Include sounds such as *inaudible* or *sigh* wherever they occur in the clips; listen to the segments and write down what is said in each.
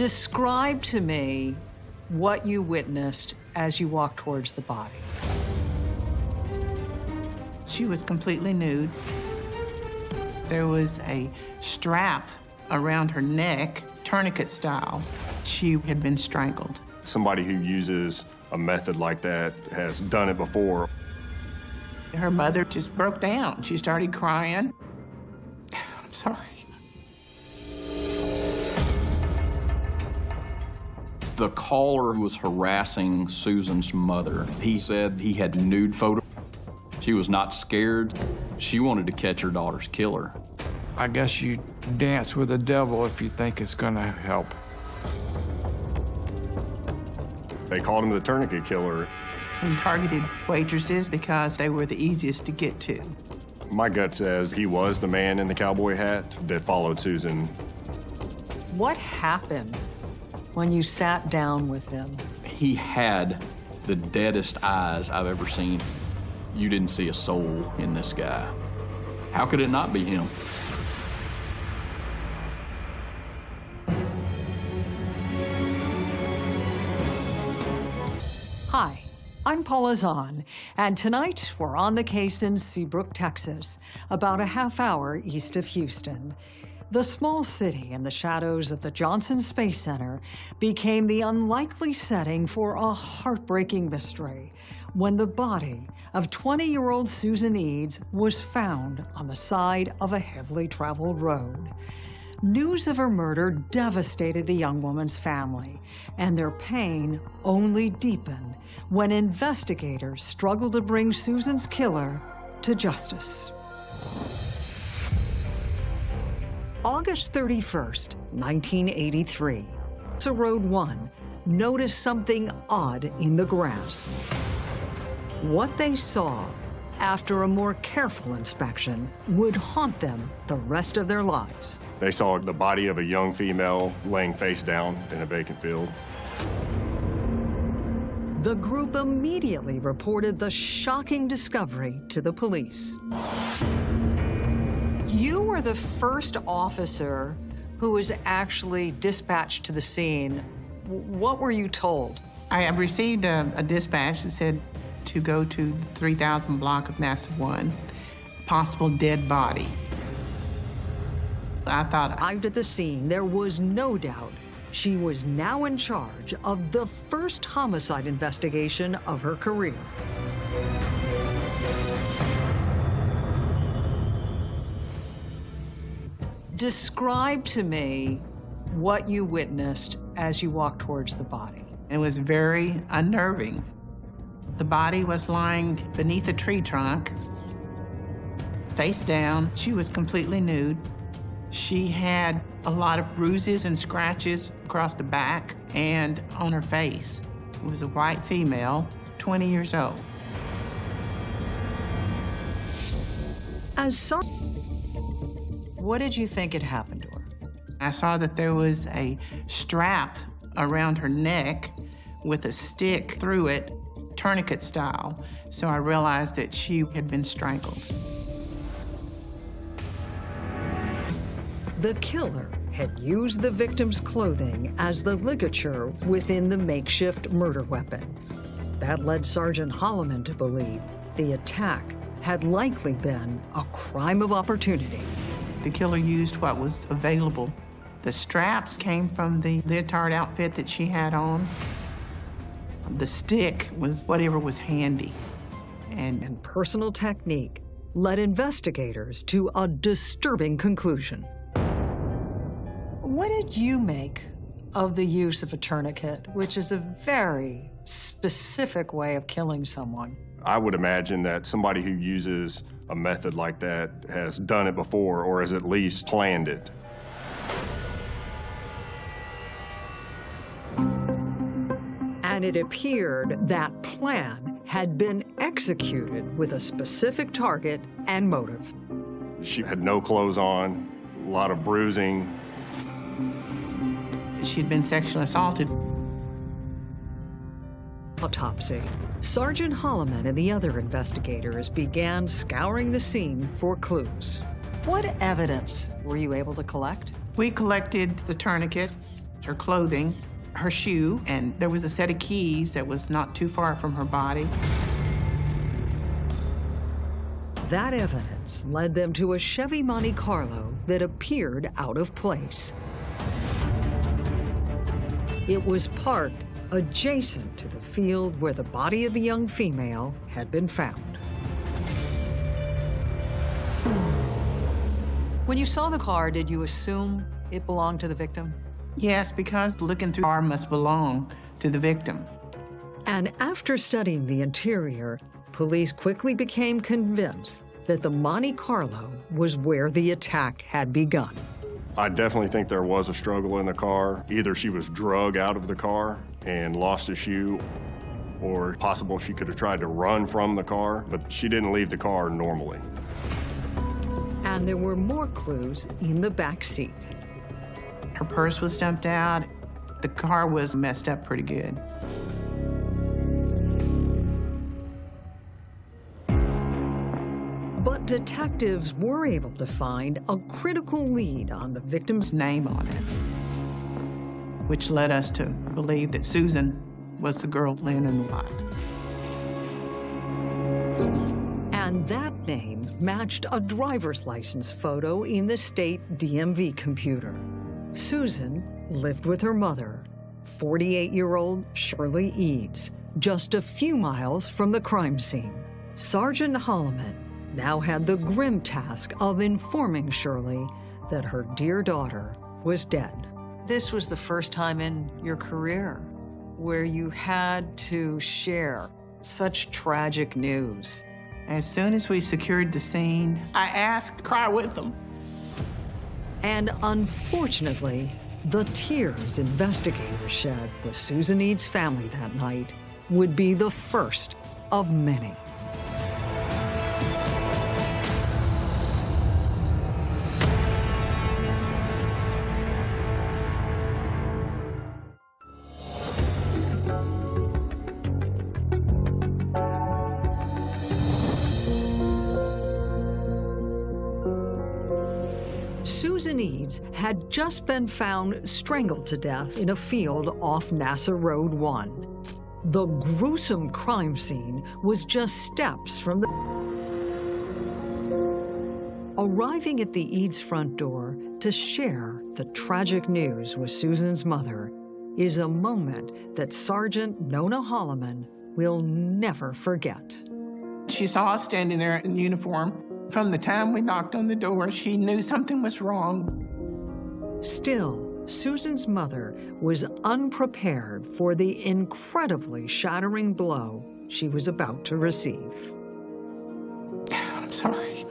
Describe to me what you witnessed as you walked towards the body. She was completely nude. There was a strap around her neck, tourniquet style. She had been strangled. Somebody who uses a method like that has done it before. Her mother just broke down. She started crying. *sighs* I'm sorry. The caller was harassing Susan's mother. He said he had nude photos. She was not scared. She wanted to catch her daughter's killer. I guess you dance with the devil if you think it's gonna help. They called him the tourniquet killer. And targeted waitresses because they were the easiest to get to. My gut says he was the man in the cowboy hat that followed Susan. What happened when you sat down with him? He had the deadest eyes I've ever seen. You didn't see a soul in this guy. How could it not be him? Hi, I'm Paula Zahn, and tonight we're on the case in Seabrook, Texas, about a half hour east of Houston. The small city in the shadows of the Johnson Space Center became the unlikely setting for a heartbreaking mystery when the body of 20-year-old Susan Eads was found on the side of a heavily traveled road. News of her murder devastated the young woman's family, and their pain only deepened when investigators struggled to bring Susan's killer to justice. August 31st, 1983. So Road 1 noticed something odd in the grass. What they saw after a more careful inspection would haunt them the rest of their lives. They saw the body of a young female laying face down in a vacant field. The group immediately reported the shocking discovery to the police. You were the first officer who was actually dispatched to the scene. What were you told? I received a, a dispatch that said to go to 3000 block of NASA 1, possible dead body. I thought... Arrived at the scene, there was no doubt she was now in charge of the first homicide investigation of her career. Describe to me what you witnessed as you walked towards the body. It was very unnerving. The body was lying beneath a tree trunk, face down. She was completely nude. She had a lot of bruises and scratches across the back and on her face. It was a white female, 20 years old. As so what did you think had happened to her? I saw that there was a strap around her neck with a stick through it, tourniquet style. So I realized that she had been strangled. The killer had used the victim's clothing as the ligature within the makeshift murder weapon. That led Sergeant Holloman to believe the attack had likely been a crime of opportunity. The killer used what was available. The straps came from the leotard outfit that she had on. The stick was whatever was handy. And, and personal technique led investigators to a disturbing conclusion. What did you make of the use of a tourniquet, which is a very specific way of killing someone? I would imagine that somebody who uses a method like that has done it before or has at least planned it. And it appeared that plan had been executed with a specific target and motive. She had no clothes on, a lot of bruising. She'd been sexually assaulted autopsy, Sergeant Holloman and the other investigators began scouring the scene for clues. What evidence were you able to collect? We collected the tourniquet, her clothing, her shoe, and there was a set of keys that was not too far from her body. That evidence led them to a Chevy Monte Carlo that appeared out of place. It was parked adjacent to the field where the body of the young female had been found. When you saw the car, did you assume it belonged to the victim? Yes, because looking through the car must belong to the victim. And after studying the interior, police quickly became convinced that the Monte Carlo was where the attack had begun. I definitely think there was a struggle in the car. Either she was drug out of the car and lost a shoe, or possible she could have tried to run from the car, but she didn't leave the car normally. And there were more clues in the back seat. Her purse was dumped out. The car was messed up pretty good. But detectives were able to find a critical lead on the victim's Name on it, which led us to believe that Susan was the girl laying in the lot. And that name matched a driver's license photo in the state DMV computer. Susan lived with her mother, 48-year-old Shirley Eads, just a few miles from the crime scene. Sergeant Holloman now had the grim task of informing Shirley that her dear daughter was dead. This was the first time in your career where you had to share such tragic news. As soon as we secured the scene, I asked cry with them. And unfortunately, the tears investigators shed with Susan Eads' family that night would be the first of many. Had just been found strangled to death in a field off NASA Road 1. The gruesome crime scene was just steps from the... Arriving at the Eads front door to share the tragic news with Susan's mother is a moment that Sergeant Nona Holloman will never forget. She saw us standing there in uniform. From the time we knocked on the door, she knew something was wrong. Still, Susan's mother was unprepared for the incredibly shattering blow she was about to receive. I'm sorry.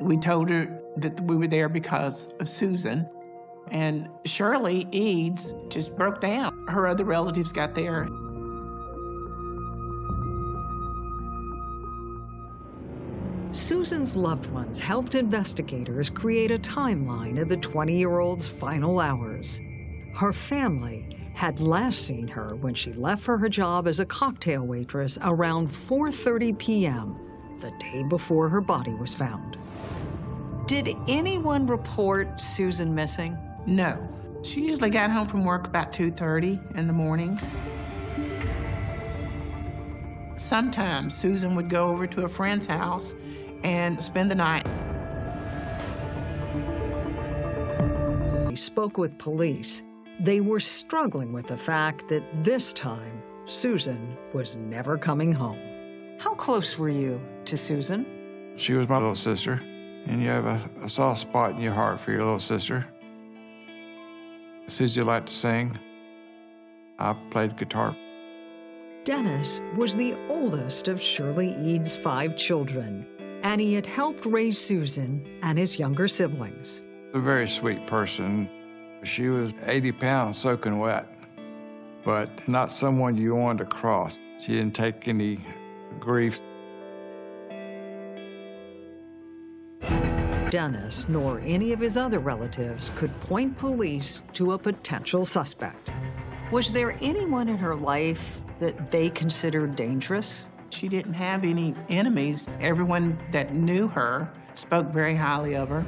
We told her that we were there because of Susan. And Shirley Eads just broke down. Her other relatives got there. Susan's loved ones helped investigators create a timeline of the 20-year-old's final hours. Her family had last seen her when she left for her job as a cocktail waitress around 4.30 p.m., the day before her body was found. Did anyone report Susan missing? No. She usually got home from work about 2.30 in the morning. Sometimes Susan would go over to a friend's house and spend the night. He spoke with police. They were struggling with the fact that this time, Susan was never coming home. How close were you to Susan? She was my little sister, and you have a, a soft spot in your heart for your little sister. Susie liked to sing. I played guitar. Dennis was the oldest of Shirley Eads' five children, and he had helped raise Susan and his younger siblings. A very sweet person. She was 80 pounds soaking wet, but not someone you wanted to cross. She didn't take any grief. Dennis nor any of his other relatives could point police to a potential suspect. Was there anyone in her life that they considered dangerous? She didn't have any enemies. Everyone that knew her spoke very highly of her.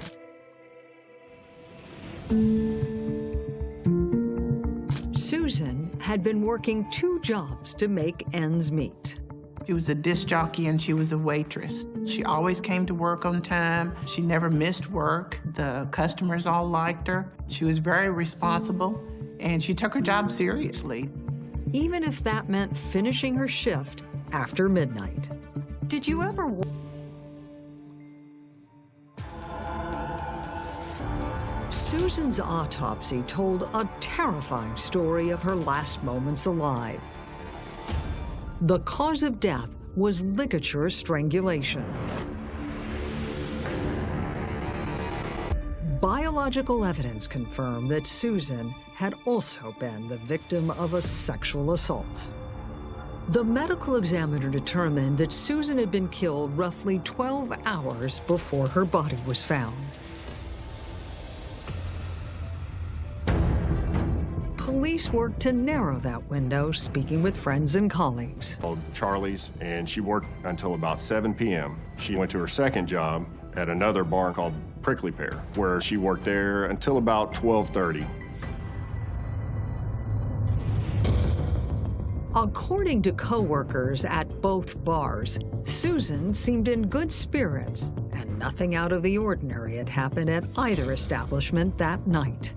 Susan had been working two jobs to make ends meet. She was a disc jockey and she was a waitress. She always came to work on time. She never missed work. The customers all liked her. She was very responsible and she took her job seriously. Even if that meant finishing her shift after midnight. Did you ever Susan's autopsy told a terrifying story of her last moments alive. The cause of death was ligature strangulation. Biological evidence confirmed that Susan had also been the victim of a sexual assault. The medical examiner determined that Susan had been killed roughly 12 hours before her body was found. Police worked to narrow that window, speaking with friends and colleagues. Called Charlie's, and she worked until about 7 p.m. She went to her second job at another bar called Prickly Pear, where she worked there until about 12:30. According to coworkers at both bars, Susan seemed in good spirits, and nothing out of the ordinary had happened at either establishment that night.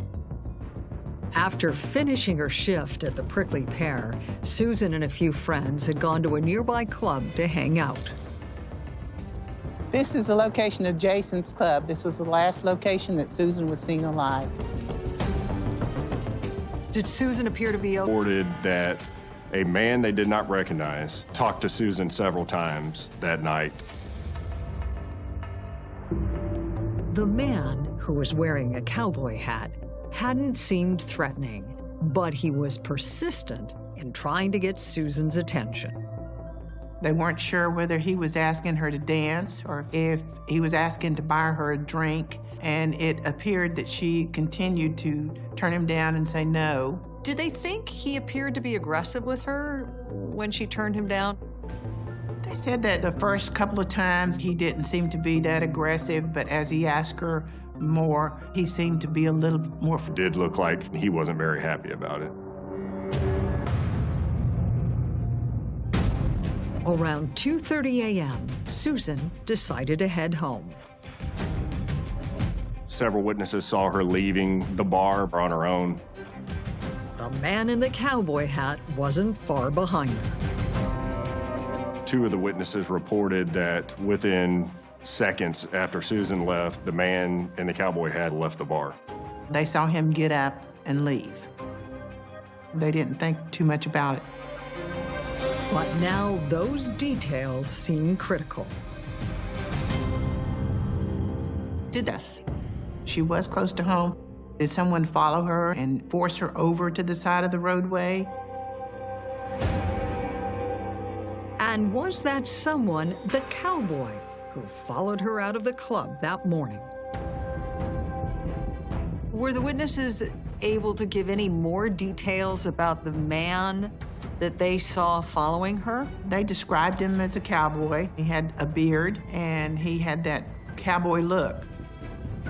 After finishing her shift at the Prickly Pear, Susan and a few friends had gone to a nearby club to hang out. This is the location of Jason's club. This was the last location that Susan was seen alive. Did Susan appear to be okay? Reported that a man they did not recognize talked to Susan several times that night. The man, who was wearing a cowboy hat, hadn't seemed threatening, but he was persistent in trying to get Susan's attention. They weren't sure whether he was asking her to dance or if he was asking to buy her a drink, and it appeared that she continued to turn him down and say no. Did they think he appeared to be aggressive with her when she turned him down? They said that the first couple of times he didn't seem to be that aggressive, but as he asked her more, he seemed to be a little more. Did look like he wasn't very happy about it. Around 2.30 a.m., Susan decided to head home. Several witnesses saw her leaving the bar on her own. The man in the cowboy hat wasn't far behind her. Two of the witnesses reported that within seconds after Susan left, the man in the cowboy hat left the bar. They saw him get up and leave. They didn't think too much about it. But now those details seem critical. Did this. She was close to home. Did someone follow her and force her over to the side of the roadway? And was that someone the cowboy who followed her out of the club that morning? Were the witnesses able to give any more details about the man that they saw following her? They described him as a cowboy. He had a beard and he had that cowboy look.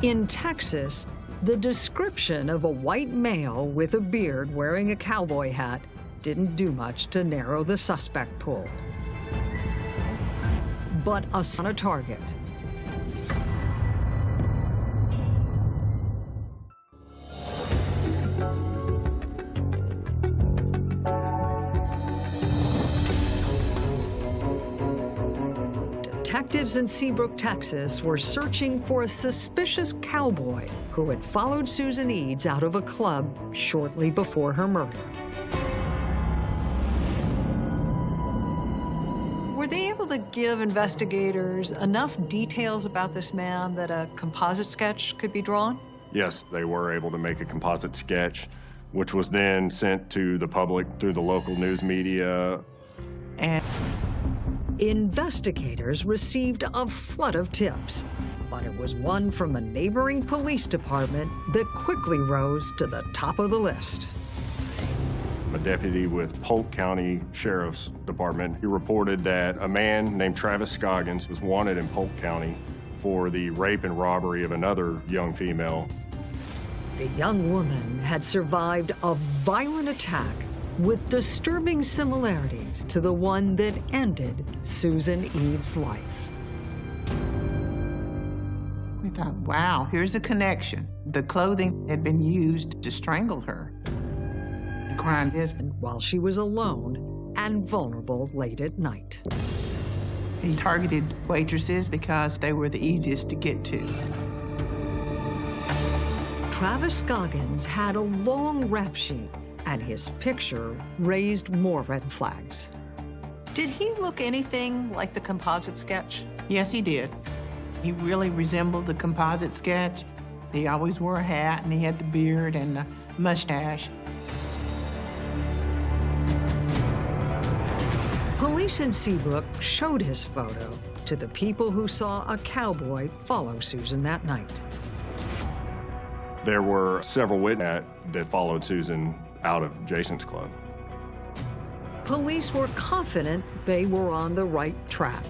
In Texas, the description of a white male with a beard wearing a cowboy hat didn't do much to narrow the suspect pool. But a on a target. Detectives in Seabrook, Texas were searching for a suspicious cowboy who had followed Susan Eads out of a club shortly before her murder. Were they able to give investigators enough details about this man that a composite sketch could be drawn? Yes, they were able to make a composite sketch, which was then sent to the public through the local news media. And Investigators received a flood of tips, but it was one from a neighboring police department that quickly rose to the top of the list. A deputy with Polk County Sheriff's Department, he reported that a man named Travis Scoggins was wanted in Polk County for the rape and robbery of another young female. The young woman had survived a violent attack with disturbing similarities to the one that ended Susan Eads' life. We thought, wow, here's a connection. The clothing had been used to strangle her. The crime is, while she was alone and vulnerable late at night. he targeted waitresses because they were the easiest to get to. Travis Scoggins had a long rap sheet, and his picture raised more red flags. Did he look anything like the composite sketch? Yes, he did. He really resembled the composite sketch. He always wore a hat, and he had the beard and the mustache. Police in Seabrook showed his photo to the people who saw a cowboy follow Susan that night. There were several witnesses that followed Susan out of Jason's club. Police were confident they were on the right track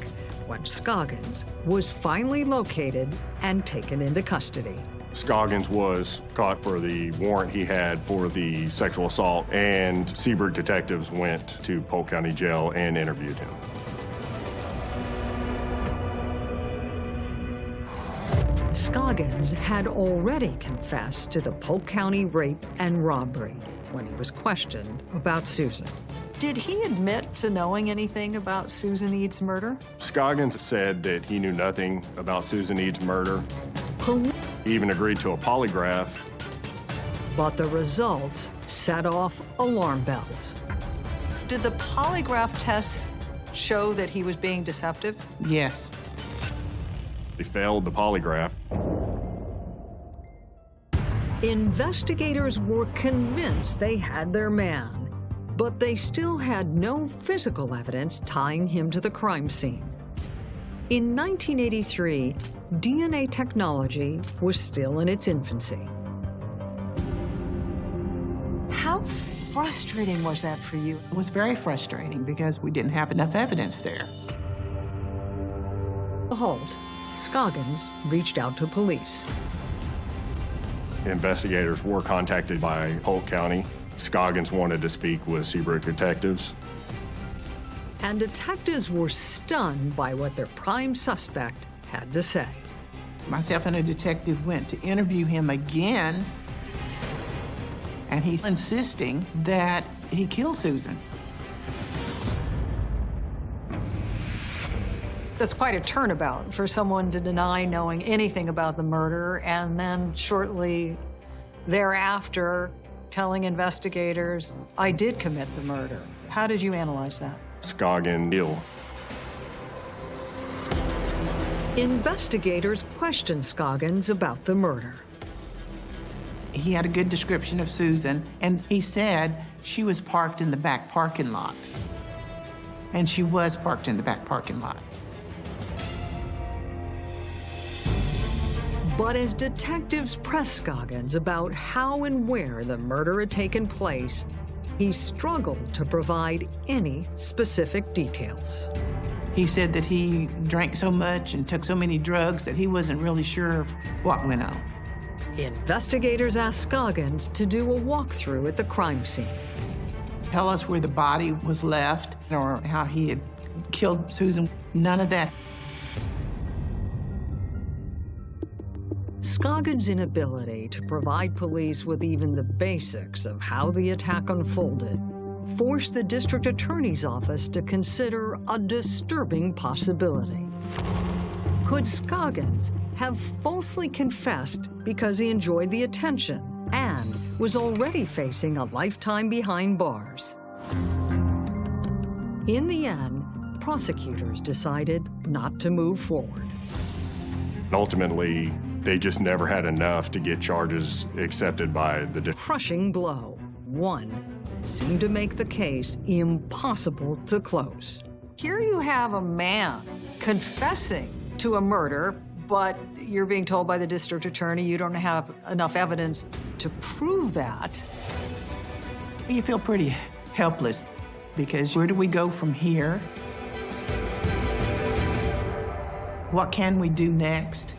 when Scoggins was finally located and taken into custody. Scoggins was caught for the warrant he had for the sexual assault, and Seabrook detectives went to Polk County Jail and interviewed him. Scoggins had already confessed to the Polk County rape and robbery when he was questioned about Susan. Did he admit to knowing anything about Susan Eads' murder? Scoggins said that he knew nothing about Susan Eads' murder. Poli- He even agreed to a polygraph. but the results set off alarm bells. Did the polygraph tests show that he was being deceptive? Yes. He failed the polygraph. Investigators were convinced they had their man, but they still had no physical evidence tying him to the crime scene. In 1983, DNA technology was still in its infancy. How frustrating was that for you? It was very frustrating because we didn't have enough evidence there. Halt, Scoggins reached out to police. Investigators were contacted by Polk County. Scoggins wanted to speak with Seabrook detectives. and detectives were stunned by what their prime suspect had to say. Myself and a detective went to interview him again, and he's insisting that he killed Susan. That's quite a turnabout for someone to deny knowing anything about the murder and then shortly thereafter telling investigators, I did commit the murder. How did you analyze that? Scoggins ill. Investigators questioned Scoggins about the murder. He had a good description of Susan, and he said she was parked in the back parking lot. And she was parked in the back parking lot. But as detectives pressed Scoggins about how and where the murder had taken place, he struggled to provide any specific details. He said that he drank so much and took so many drugs that he wasn't really sure of what went on. Investigators asked Scoggins to do a walkthrough at the crime scene. Tell us where the body was left or how he had killed Susan. None of that. Scoggins' inability to provide police with even the basics of how the attack unfolded forced the district attorney's office to consider a disturbing possibility. Could Scoggins have falsely confessed because he enjoyed the attention and was already facing a lifetime behind bars? In the end, prosecutors decided not to move forward. Ultimately, they just never had enough to get charges accepted by the di- crushing blow. One seemed to make the case impossible to close. Here you have a man confessing to a murder, but you're being told by the district attorney you don't have enough evidence to prove that. You feel pretty helpless because where do we go from here? What can we do next?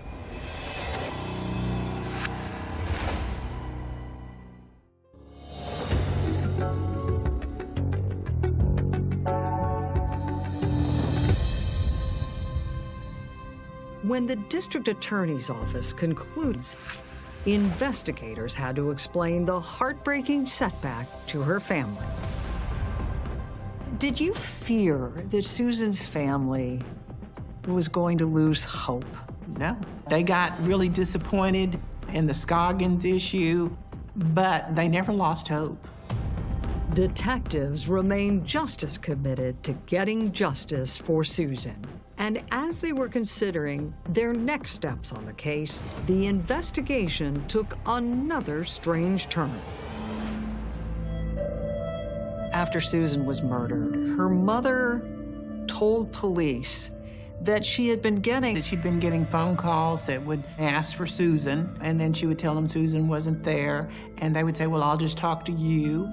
When the district attorney's office concludes, investigators had to explain the heartbreaking setback to her family. Did you fear that Susan's family was going to lose hope? No. They got really disappointed in the Scoggins issue, but they never lost hope. Detectives remain just as committed to getting justice for Susan. And as they were considering their next steps on the case, the investigation took another strange turn. After Susan was murdered, her mother told police that she had been getting that she'd been getting phone calls that would ask for Susan, and then she would tell them Susan wasn't there, and they would say, well, I'll just talk to you.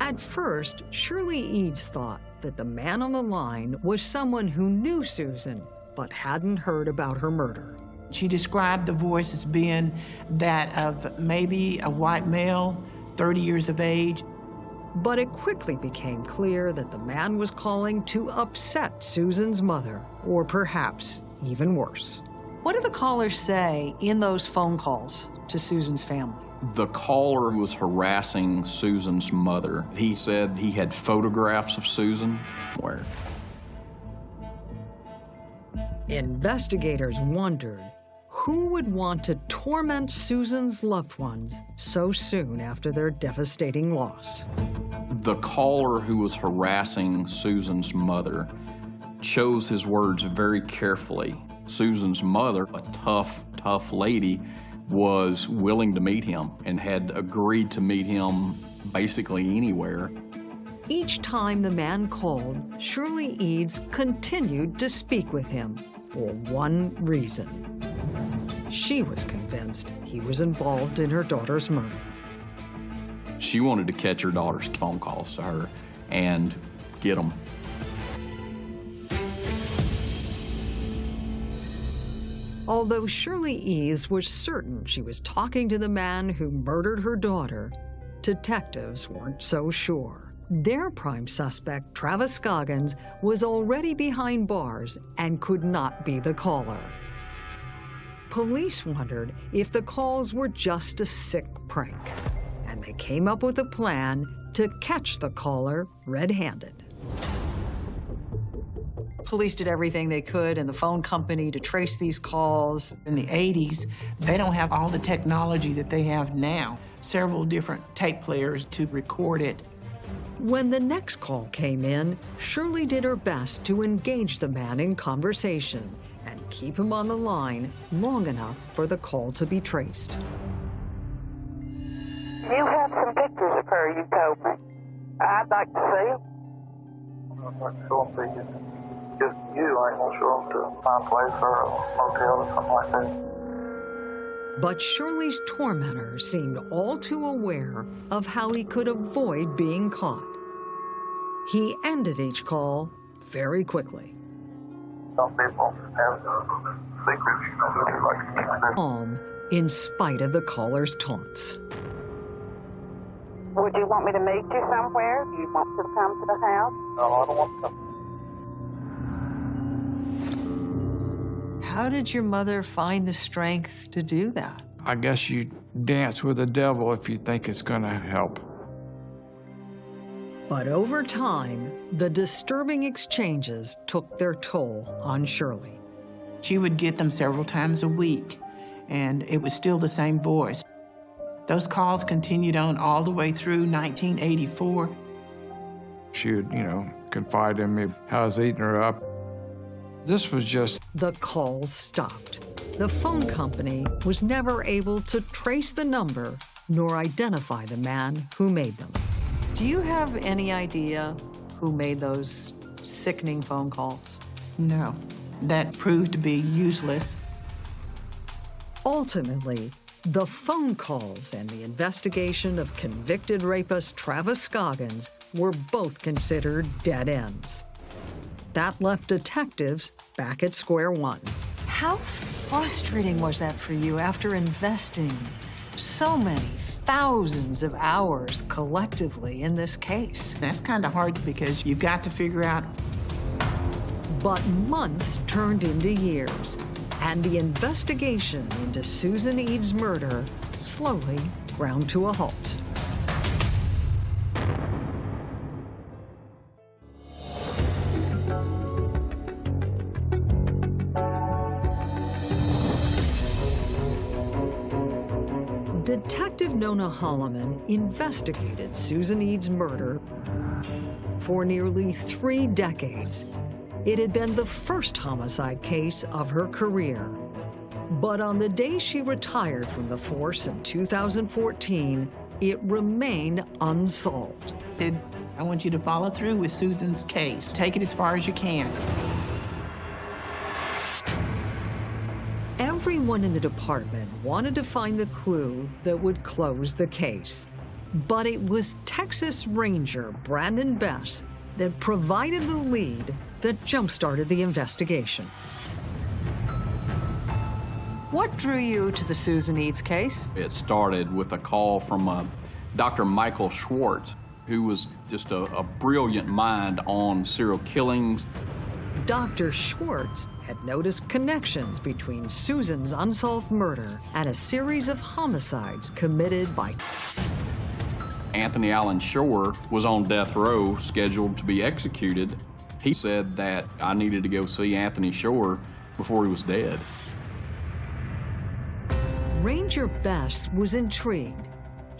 At first, Shirley Eads thought that the man on the line was someone who knew Susan, but hadn't heard about her murder. She described the voice as being that of maybe a white male, 30 years of age, but it quickly became clear that the man was calling to upset Susan's mother, or perhaps even worse. What did the callers say in those phone calls to Susan's family? The caller was harassing Susan's mother. He said he had photographs of Susan. Where? Investigators wondered who would want to torment Susan's loved ones so soon after their devastating loss? The caller who was harassing Susan's mother chose his words very carefully. Susan's mother, a tough, tough lady, was willing to meet him and had agreed to meet him basically anywhere. Each time the man called, Shirley Eads continued to speak with him for one reason. She was convinced he was involved in her daughter's murder. She wanted to catch her daughter's phone calls to her and get them. Although Shirley Eads was certain she was talking to the man who murdered her daughter, detectives weren't so sure. Their prime suspect, Travis Scoggins, was already behind bars and could not be the caller. Police wondered if the calls were just a sick prank, and they came up with a plan to catch the caller red-handed. Police did everything they could and the phone company to trace these calls. In the 80s, they don't have all the technology that they have now. Several different tape players to record it. When the next call came in, Shirley did her best to engage the man in conversation and keep him on the line long enough for the call to be traced. You have some pictures of her, you told me. I'd like to see them. Just you, I ain't gonna show them to my place or a motel or something like that. But Shirley's tormentor seemed all too aware of how he could avoid being caught. He ended each call very quickly. Some people have secrets, you know, they like to keep their Calm in spite of the caller's taunts. Would you want me to meet you somewhere? Do you want to come to the house? No, I don't want to. How did your mother find the strength to do that? I guess you dance with the devil if you think it's going to help. But over time, the disturbing exchanges took their toll on Shirley. She would get them several times a week, and it was still the same voice. Those calls continued on all the way through 1984. She would, you know, confide in me how I was eating her up. This was just The calls stopped. The phone company was never able to trace the number nor identify the man who made them. Do you have any idea who made those sickening phone calls? No, that proved to be useless. Ultimately, the phone calls and the investigation of convicted rapist Travis Scoggins were both considered dead ends. That left detectives back at square one. How frustrating was that for you after investing so many thousands of hours collectively in this case? That's kind of hard because you've got to figure out But months turned into years, and the investigation into Susan Eads' murder slowly ground to a halt. Detective Holloman investigated Susan Eads' murder for nearly three decades. It had been the first homicide case of her career. But on the day she retired from the force in 2014, it remained unsolved. I want you to follow through with Susan's case. Take it as far as you can. Everyone in the department wanted to find the clue that would close the case. But it was Texas Ranger Brandon Bess that provided the lead that jump-started the investigation. What drew you to the Susan Eads case? It started with a call from uh, Dr. Michael Schwartz, who was just a, a brilliant mind on serial killings. Dr. Schwartz had noticed connections between Susan's unsolved murder and a series of homicides committed by Anthony Allen Shore was on death row, scheduled to be executed. He said that I needed to go see Anthony Shore before he was dead. Ranger Bess was intrigued.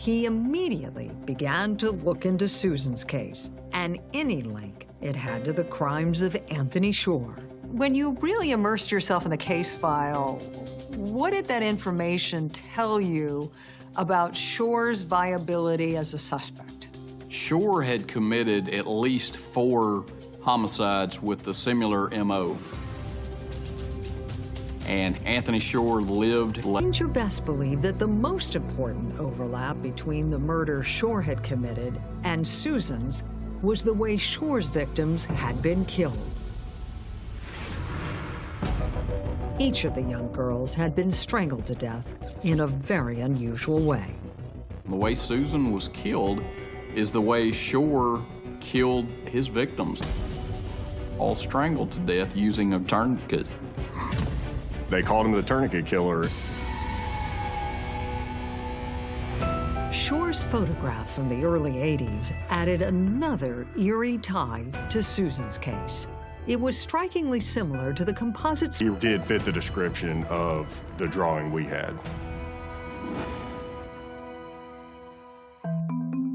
He immediately began to look into Susan's case and any link it had to the crimes of Anthony Shore. When you really immersed yourself in the case file, what did that information tell you about Shore's viability as a suspect? Shore had committed at least four homicides with a similar MO. And Anthony Shore lived. Ranger Bess believed that the most important overlap between the murder Shore had committed and Susan's was the way Shore's victims had been killed. Each of the young girls had been strangled to death in a very unusual way. The way Susan was killed is the way Shore killed his victims, all strangled to death using a tourniquet. They called him the tourniquet killer. Shore's photograph from the early 80s added another eerie tie to Susan's case. It was strikingly similar to the composite... He did fit the description of the drawing we had.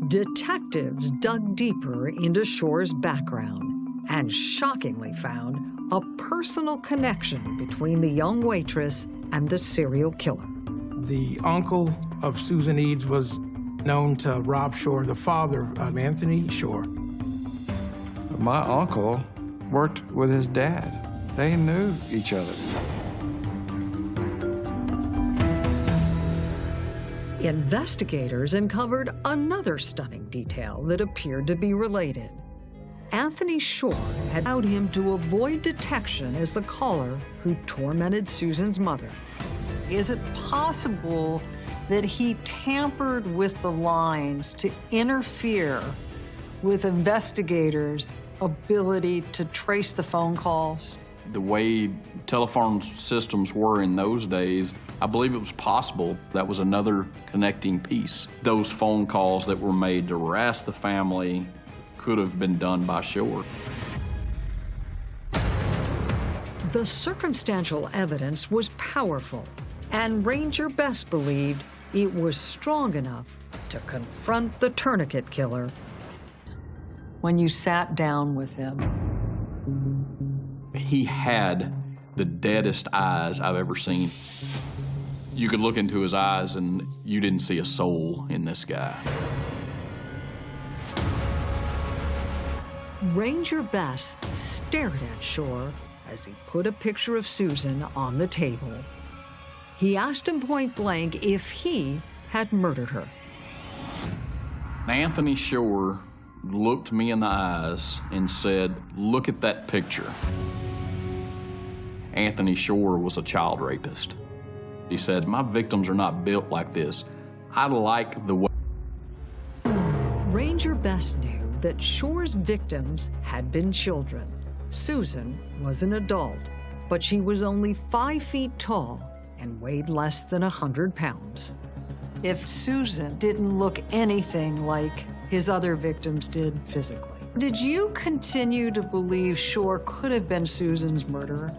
Detectives dug deeper into Shore's background and shockingly found a personal connection between the young waitress and the serial killer. The uncle of Susan Eads was known to Rob Shore, the father of Anthony Shore. My uncle worked with his dad. They knew each other. Investigators uncovered another stunning detail that appeared to be related. Anthony Shore had allowed him to avoid detection as the caller who tormented Susan's mother. Is it possible that he tampered with the lines to interfere with investigators' ability to trace the phone calls? The way telephone systems were in those days, I believe it was possible that was another connecting piece. Those phone calls that were made to harass the family could have been done by Shore. The circumstantial evidence was powerful, and Ranger Bess believed it was strong enough to confront the tourniquet killer. When you sat down with him, He had the deadest eyes I've ever seen. You could look into his eyes and you didn't see a soul in this guy. Ranger Bess stared at Shore as he put a picture of Susan on the table. He asked him point blank if he had murdered her. Anthony Shore looked me in the eyes and said, Look at that picture. Anthony Shore was a child rapist. He said, My victims are not built like this. I like the way. Ranger Bess knew that Shore's victims had been children, Susan was an adult, but she was only five feet tall and weighed less than a 100 pounds. If Susan didn't look anything like his other victims did physically, did you continue to believe Shore could have been Susan's murderer?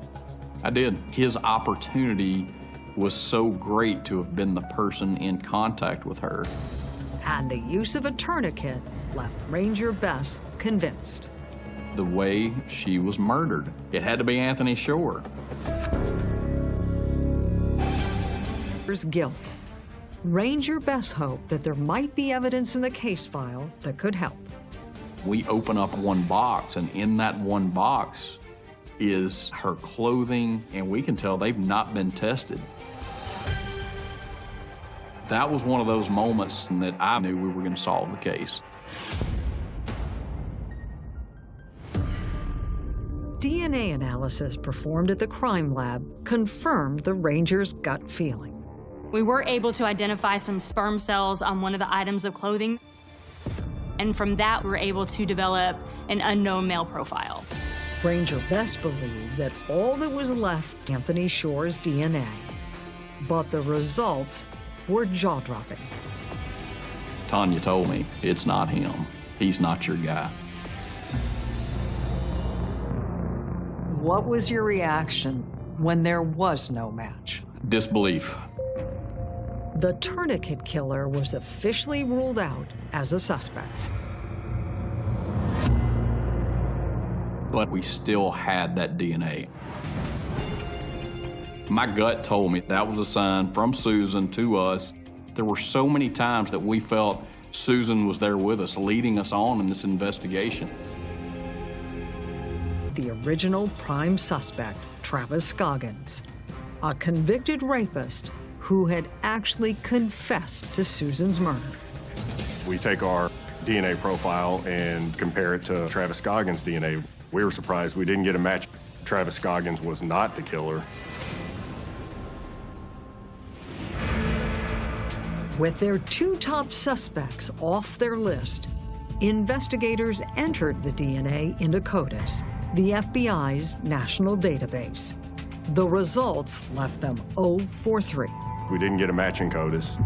I did. His opportunity was so great to have been the person in contact with her. And the use of a tourniquet left Ranger Bess convinced. The way she was murdered, it had to be Anthony Shore. There's guilt. Ranger Bess hoped that there might be evidence in the case file that could help. We open up one box, and in that one box is her clothing, and we can tell they've not been tested. That was one of those moments that I knew we were going to solve the case. DNA analysis performed at the crime lab confirmed the ranger's gut feeling. We were able to identify some sperm cells on one of the items of clothing. And from that, we were able to develop an unknown male profile. Ranger Bess believed that all that was left Anthony Shore's DNA. But the results were jaw-dropping. Tanya told me, it's not him. He's not your guy. What was your reaction when there was no match? Disbelief. The tourniquet killer was officially ruled out as a suspect. But we still had that DNA. My gut told me that was a sign from Susan to us. There were so many times that we felt Susan was there with us, leading us on in this investigation. The original prime suspect, Travis Scoggins, a convicted rapist who had actually confessed to Susan's murder. We take our DNA profile and compare it to Travis Scoggins' DNA. We were surprised we didn't get a match. Travis Scoggins was not the killer. With their two top suspects off their list, investigators entered the DNA into CODIS, the FBI's national database. The results left them 0 for 3. We didn't get a match in CODIS.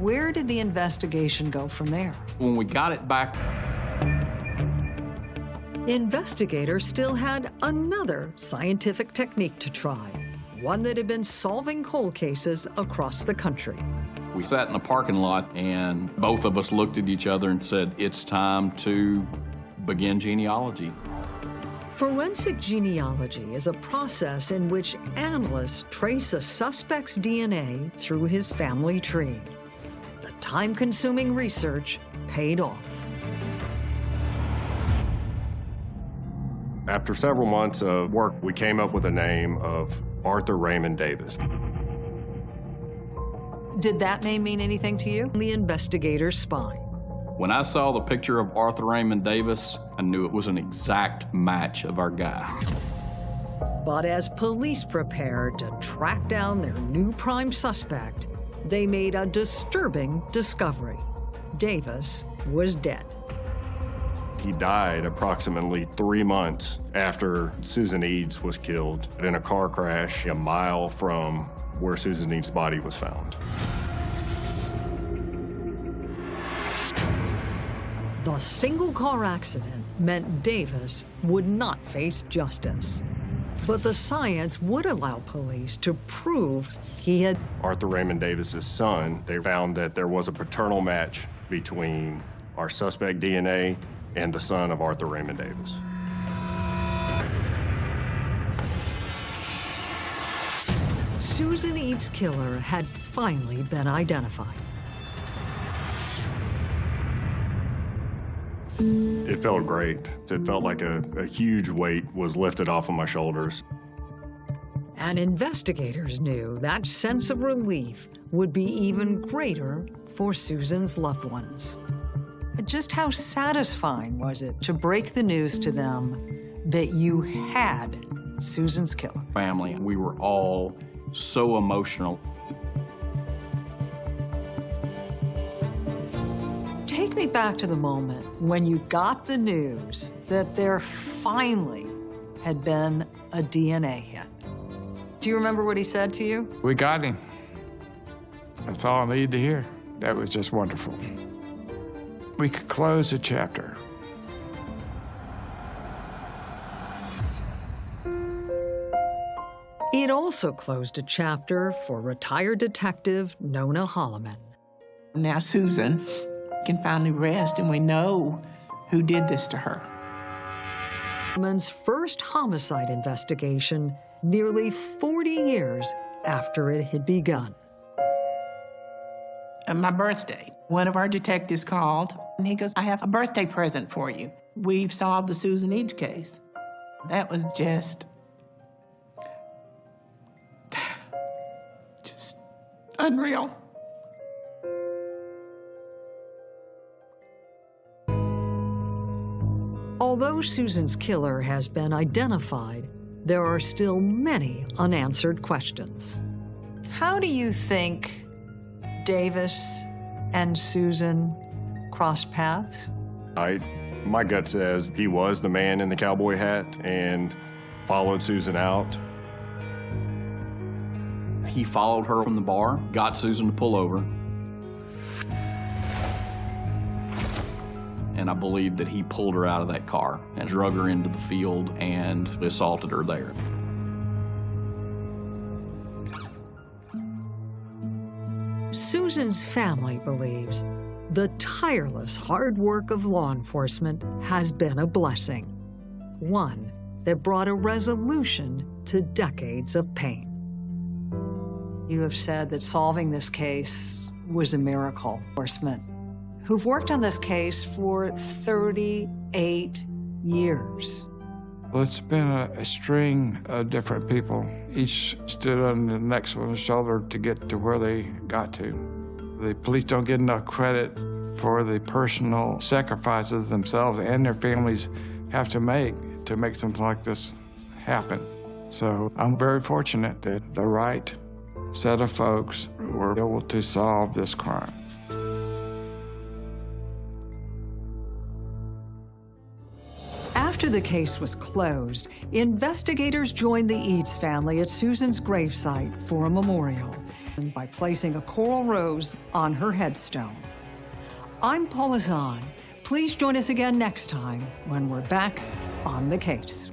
Where did the investigation go from there? When we got it back, Investigators still had another scientific technique to try, one that had been solving cold cases across the country. we sat in the parking lot and both of us looked at each other and said, it's time to begin genealogy. Forensic genealogy is a process in which analysts trace a suspect's DNA through his family tree. The time-consuming research paid off. After several months of work, we came up with the name of Arthur Raymond Davis. Did that name mean anything to you? The investigator's spine. When I saw the picture of Arthur Raymond Davis, I knew it was an exact match of our guy. But as police prepared to track down their new prime suspect, they made a disturbing discovery. Davis was dead. He died approximately three months after Susan Eads was killed in a car crash a mile from where Susan Eads' body was found. The single car accident meant Davis would not face justice. But the science would allow police to prove he had Arthur Raymond Davis's son, they found that there was a paternal match between our suspect DNA and the son of Arthur Raymond Davis. Susan Eads' killer had finally been identified. It felt great. It felt like a, a huge weight was lifted off of my shoulders. And investigators knew that sense of relief would be even greater for Susan's loved ones. Just how satisfying was it to break the news to them that you had Susan's killer? Family, we were all so emotional. Take me back to the moment when you got the news that there finally had been a DNA hit. Do you remember what he said to you? We got him. That's all I needed to hear. That was just wonderful. We could close the chapter. It also closed a chapter for retired detective Nona Holloman. Now Susan can finally rest, and we know who did this to her. Holloman's first homicide investigation nearly 40 years after it had begun. On my birthday, one of our detectives called, and he goes, I have a birthday present for you. We've solved the Susan Eads case. That was just, *sighs* just unreal. Although Susan's killer has been identified, there are still many unanswered questions. How do you think Davis and Susan crossed paths? I, my gut says he was the man in the cowboy hat and followed Susan out. He followed her from the bar, got Susan to pull over, and I believe that he pulled her out of that car and drug her into the field and assaulted her there. Susan's family believes the tireless hard work of law enforcement has been a blessing, one that brought a resolution to decades of pain. You have said that solving this case was a miracle. Enforcement, who've worked on this case for 38 years. Well, it's been a, a, string of different people. Each stood on the next one's shoulder to get to where they got to. The police don't get enough credit for the personal sacrifices themselves and their families have to make to make something like this happen. So I'm very fortunate that the right set of folks were able to solve this crime. After the case was closed, investigators joined the Eads family at Susan's gravesite for a memorial by placing a coral rose on her headstone. I'm Paula Zahn. Please join us again next time when we're back on the case.